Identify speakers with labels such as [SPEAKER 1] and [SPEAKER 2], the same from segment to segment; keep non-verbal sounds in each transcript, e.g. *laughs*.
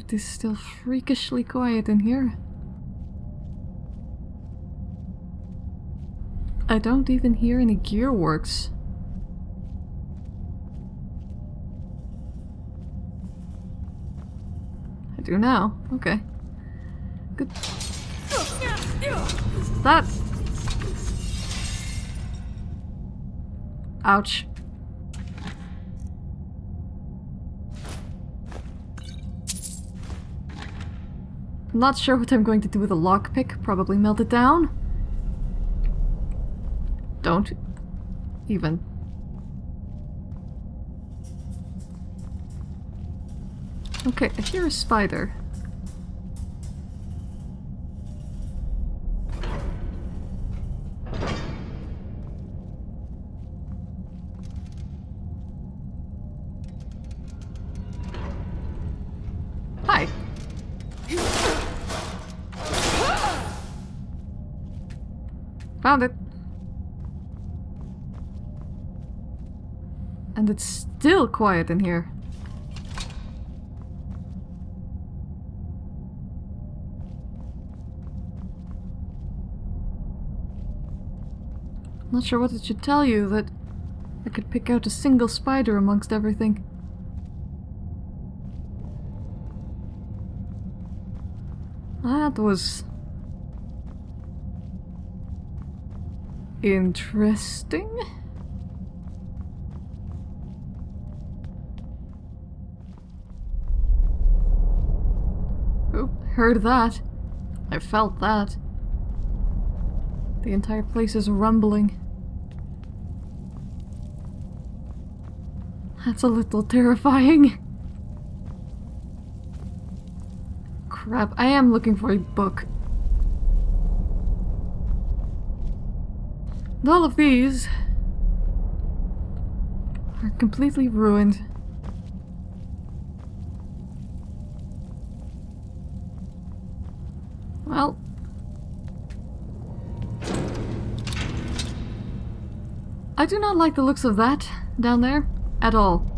[SPEAKER 1] it is still freakishly quiet in here. I don't even hear any gearworks. I do now. Okay. Good. That. Ouch. Not sure what I'm going to do with a lockpick. Probably melt it down. Don't even. Okay, I hear a spider. Found it. And it's still quiet in here. Not sure what it should tell you that I could pick out a single spider amongst everything. That was... interesting? Oh, heard that. I felt that. The entire place is rumbling. That's a little terrifying. Crap, I am looking for a book. And all of these are completely ruined. Well, I do not like the looks of that down there at all.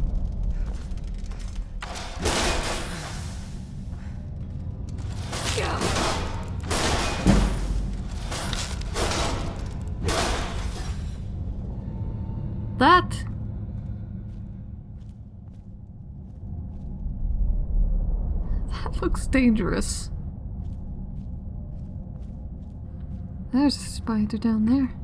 [SPEAKER 1] That *laughs* looks dangerous. There's a spider down there.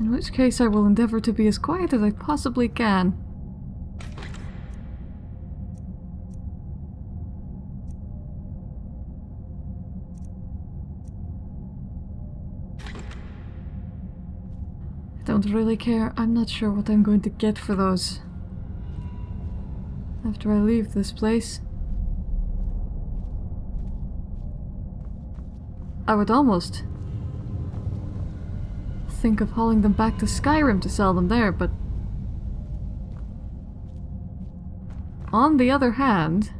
[SPEAKER 1] In which case I will endeavor to be as quiet as I possibly can. I don't really care. I'm not sure what I'm going to get for those. After I leave this place. I would almost think of hauling them back to Skyrim to sell them there, but... On the other hand...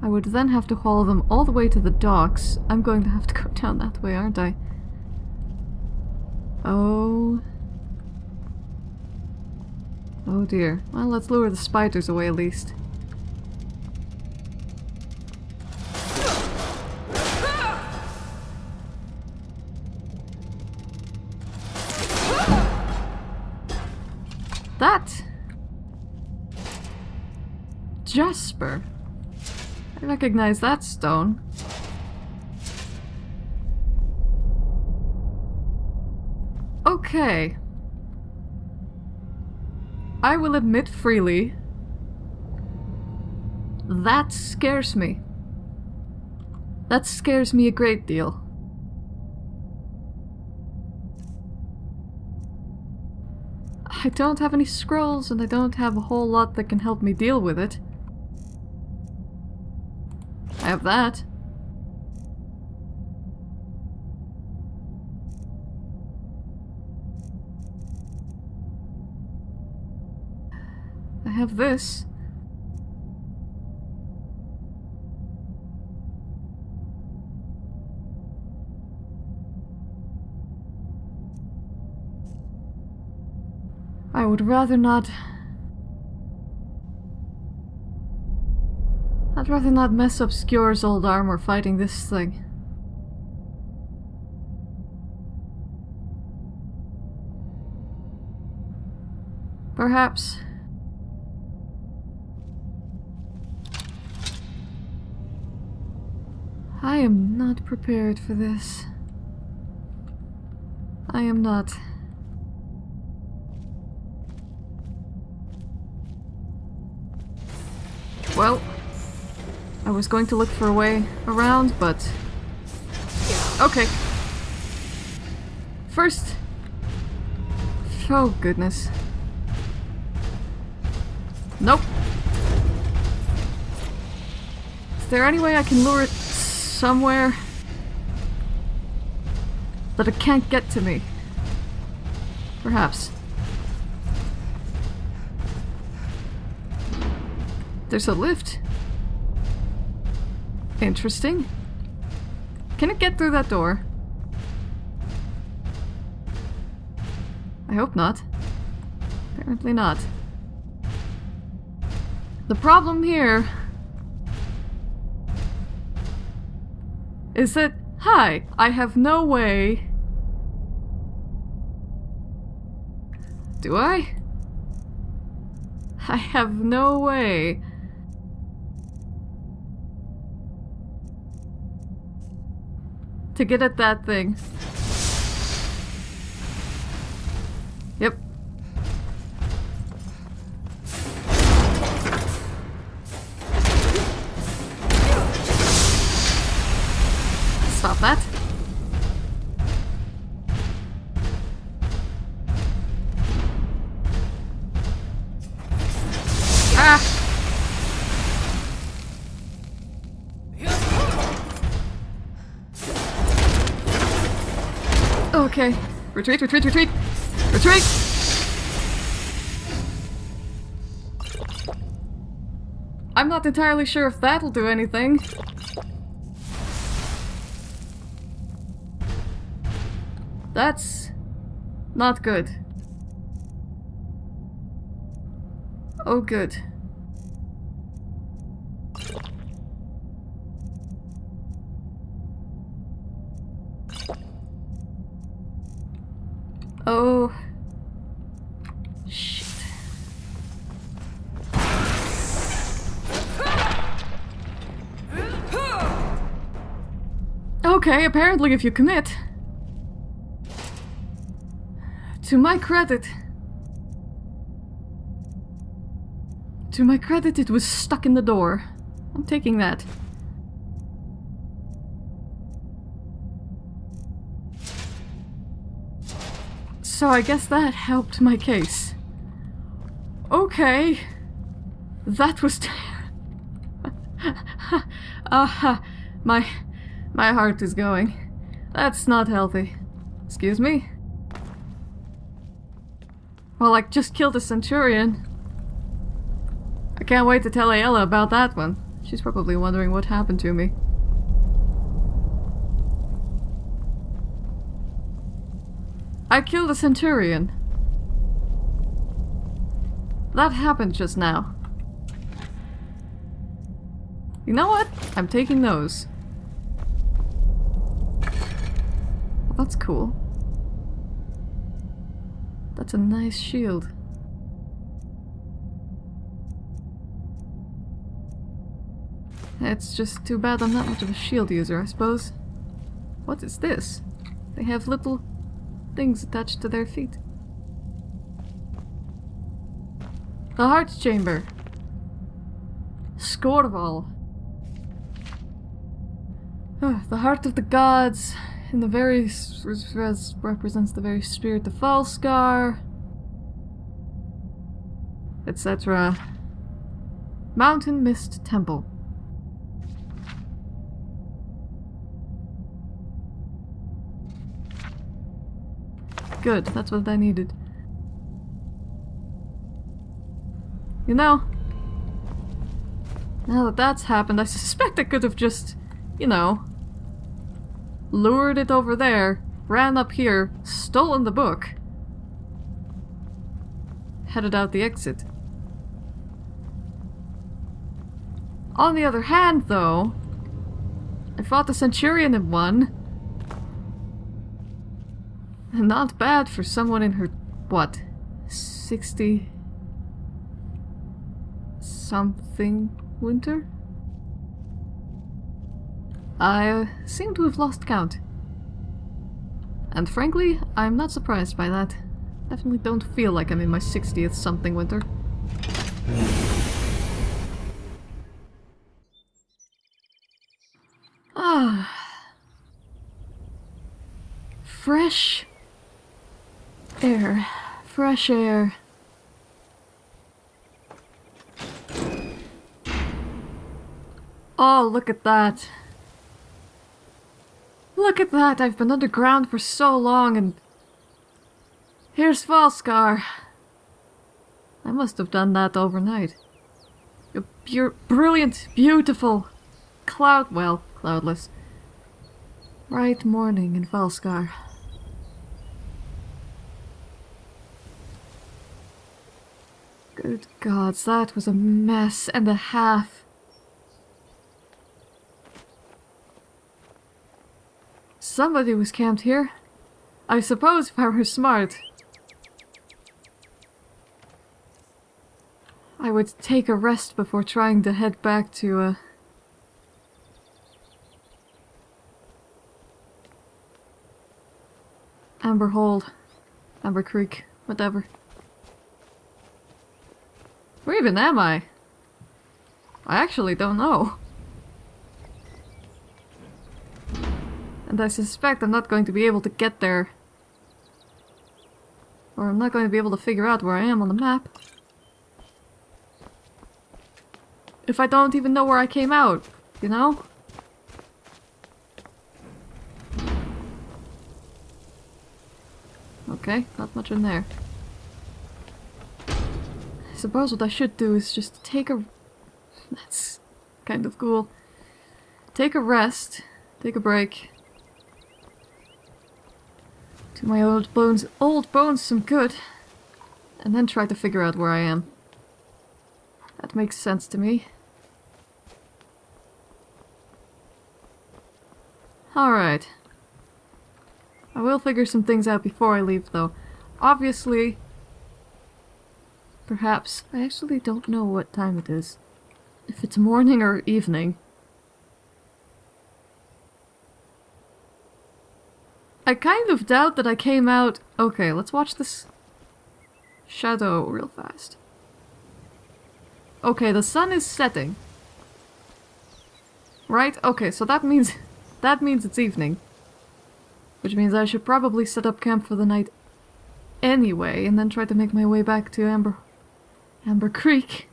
[SPEAKER 1] I would then have to haul them all the way to the docks. I'm going to have to go *laughs* down that way, aren't I? Oh... Oh dear. Well, let's lure the spiders away at least. That! Jasper. I recognize that stone. Okay. I will admit freely, that scares me. That scares me a great deal. I don't have any scrolls and I don't have a whole lot that can help me deal with it. I have that. have this. I would rather not... I'd rather not mess up Skjor's old armor fighting this thing. Perhaps I am not prepared for this. I am not. Well, I was going to look for a way around, but... Okay. First... Oh, goodness. Nope. Is there any way I can lure it somewhere that it can't get to me? Perhaps. There's a lift. Interesting. Can it get through that door? I hope not. Apparently not. The problem here is that, hi, I have no way... Do I? I have no way to get at that thing. Stop that. Ah! Okay. Retreat, retreat, retreat! Retreat! I'm not entirely sure if that'll do anything. That's not good. Oh, good. Oh. Shit. Okay, apparently if you commit. To my credit. To my credit, it was stuck in the door. I'm taking that. So I guess that helped my case. Okay. That was... *laughs* Ah, uh, my... My heart is going. That's not healthy. Excuse me? Well, I just killed a centurion. I can't wait to tell Aela about that one. She's probably wondering what happened to me. I killed a centurion. That happened just now. You know what? I'm taking those. That's cool. That's a nice shield. It's just too bad I'm not much of a shield user, I suppose. What is this? They have little things attached to their feet. The Heart Chamber. Skorval. Ah, the heart of the gods in the very represents the very spirit of Falskaar, etc. Mountain Mist Temple. Good, that's what I needed. You know, now that that's happened, I suspect I could have just, you know, lured it over there, ran up here, stolen the book, headed out the exit. On the other hand, though, I fought the Centurion. And not bad for someone in her, what, 60 something winter? I seem to have lost count. And frankly, I'm not surprised by that. Definitely don't feel like I'm in my 60th something winter. Ah. Fresh air. Fresh air. Oh, look at that. Look at that! I've been underground for so long and... Here's Falskaar. I must have done that overnight. You're brilliant, beautiful, cloud... well, cloudless. Bright morning in Falskaar. Good gods, that was a mess and a half. Somebody was camped here. I suppose if I were smart. I would take a rest before trying to head back to, uh... Amber Hold. Amber Creek. Whatever. Where even am I? I actually don't know. And I suspect I'm not going to be able to get there. Or I'm not going to be able to figure out where I am on the map. If I don't even know where I came out, you know? Okay, not much in there. I suppose what I should do is just take a... *laughs* That's kind of cool. Take a rest, take a break, do my old bones, old bones some good. And then try to figure out where I am. That makes sense to me. Alright. I will figure some things out before I leave, though. Obviously, perhaps, I actually don't know what time it is. If it's morning or evening. I kind of doubt that I came out... Okay, let's watch this shadow real fast. Okay, the sun is setting. Right? Okay, so that means... *laughs* That means it's evening. Which means I should probably set up camp for the night anyway, and then try to make my way back to Amber... Amber Creek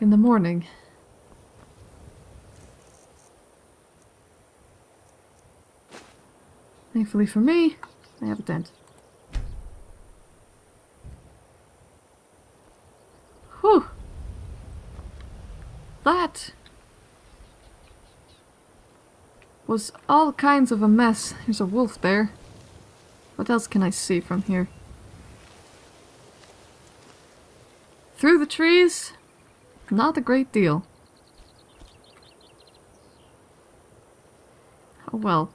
[SPEAKER 1] in the morning. Thankfully for me, I have a tent. Whew! That was all kinds of a mess. There's a wolf there. What else can I see from here? Through the trees? Not a great deal. Oh well.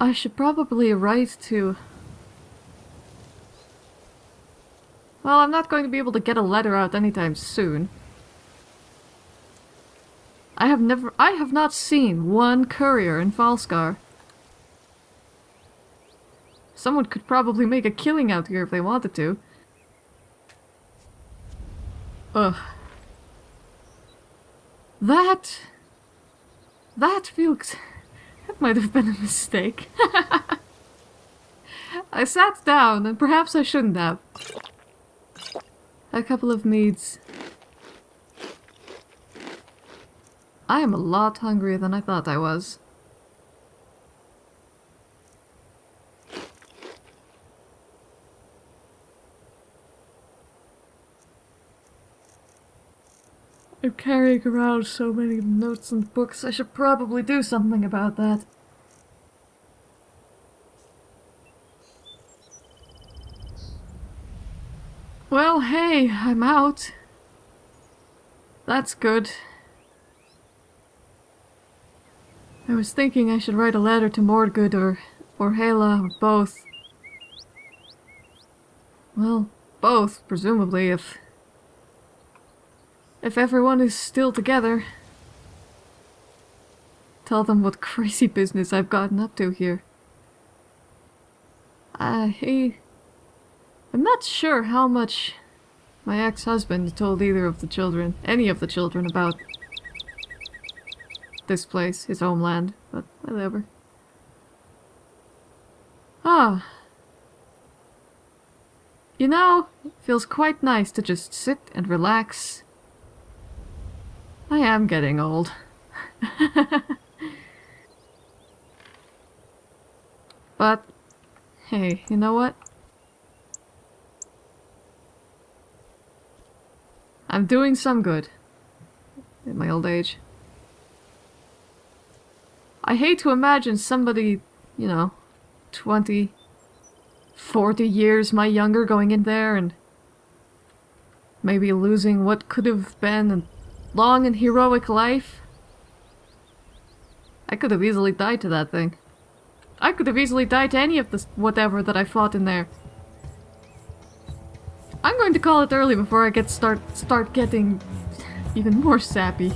[SPEAKER 1] I should probably write to... Well, I'm not going to be able to get a letter out anytime soon. I have never- I have not seen one courier in Falskaar. Someone could probably make a killing out here if they wanted to. Ugh. That... That feels... That might have been a mistake. *laughs* I sat down, and perhaps I shouldn't have. A couple of meads. I am a lot hungrier than I thought I was. I'm carrying around so many notes and books. I should probably do something about that. Well, hey, I'm out. That's good. I was thinking I should write a letter to Mordgood or, or Hela, or both. Well, both, presumably, if... If everyone is still together. Tell them what crazy business I've gotten up to here. I... I'm not sure how much my ex-husband told either of the children, any of the children, about this place, his homeland, but whatever. Ah. You know, it feels quite nice to just sit and relax. I am getting old. *laughs* but, hey, you know what? I'm doing some good. In my old age. I hate to imagine somebody, you know, 20, 40 years my younger going in there and maybe losing what could have been a long and heroic life. I could have easily died to that thing. I could have easily died to any of this whatever that I fought in there. I'm going to call it early before I get start start getting even more sappy.